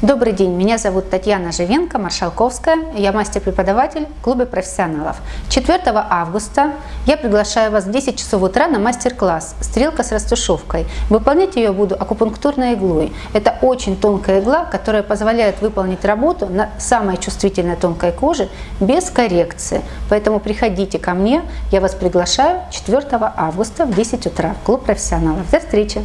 Добрый день, меня зовут Татьяна Живенко, Маршалковская, я мастер-преподаватель в клубе профессионалов. 4 августа я приглашаю вас в 10 часов утра на мастер-класс «Стрелка с растушевкой». Выполнять ее буду акупунктурной иглой. Это очень тонкая игла, которая позволяет выполнить работу на самой чувствительной тонкой коже без коррекции. Поэтому приходите ко мне, я вас приглашаю 4 августа в 10 утра в клуб профессионалов. До встречи!